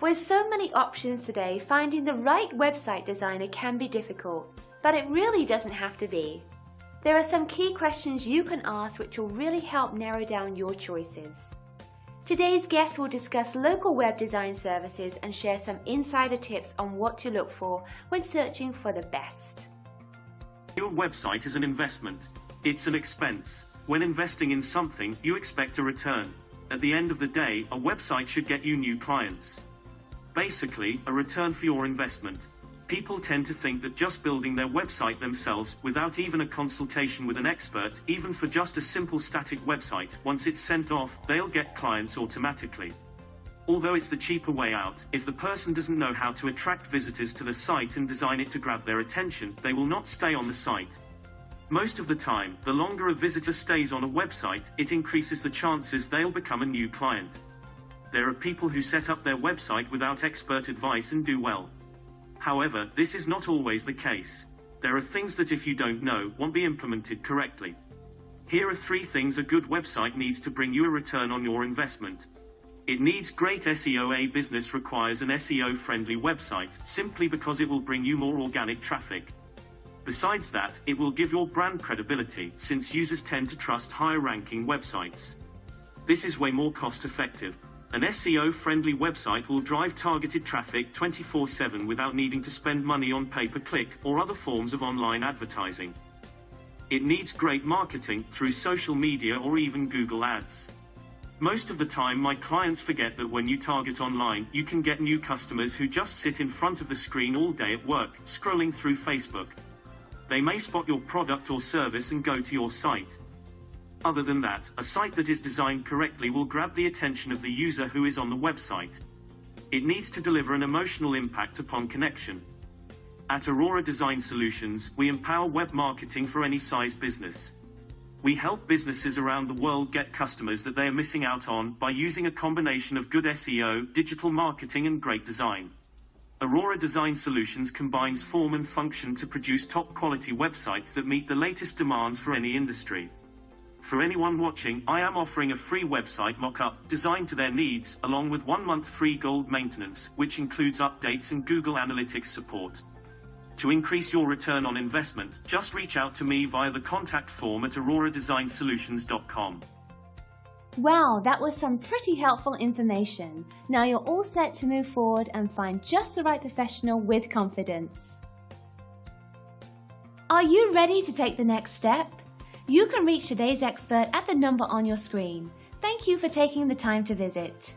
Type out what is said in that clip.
With so many options today, finding the right website designer can be difficult, but it really doesn't have to be. There are some key questions you can ask which will really help narrow down your choices. Today's guest will discuss local web design services and share some insider tips on what to look for when searching for the best. Your website is an investment. It's an expense. When investing in something, you expect a return. At the end of the day, a website should get you new clients. Basically, a return for your investment. People tend to think that just building their website themselves, without even a consultation with an expert, even for just a simple static website, once it's sent off, they'll get clients automatically. Although it's the cheaper way out, if the person doesn't know how to attract visitors to the site and design it to grab their attention, they will not stay on the site. Most of the time, the longer a visitor stays on a website, it increases the chances they'll become a new client. There are people who set up their website without expert advice and do well. However, this is not always the case. There are things that if you don't know, won't be implemented correctly. Here are three things a good website needs to bring you a return on your investment. It needs great SEO. A business requires an SEO friendly website, simply because it will bring you more organic traffic. Besides that, it will give your brand credibility, since users tend to trust higher ranking websites. This is way more cost effective. An SEO-friendly website will drive targeted traffic 24-7 without needing to spend money on pay-per-click or other forms of online advertising. It needs great marketing through social media or even Google Ads. Most of the time my clients forget that when you target online, you can get new customers who just sit in front of the screen all day at work, scrolling through Facebook. They may spot your product or service and go to your site. Other than that, a site that is designed correctly will grab the attention of the user who is on the website. It needs to deliver an emotional impact upon connection. At Aurora Design Solutions, we empower web marketing for any size business. We help businesses around the world get customers that they are missing out on by using a combination of good SEO, digital marketing and great design. Aurora Design Solutions combines form and function to produce top quality websites that meet the latest demands for any industry. For anyone watching, I am offering a free website mock-up designed to their needs, along with one month free gold maintenance, which includes updates and Google Analytics support. To increase your return on investment, just reach out to me via the contact form at auroradesignsolutions.com. Wow, that was some pretty helpful information. Now you're all set to move forward and find just the right professional with confidence. Are you ready to take the next step? You can reach today's expert at the number on your screen. Thank you for taking the time to visit.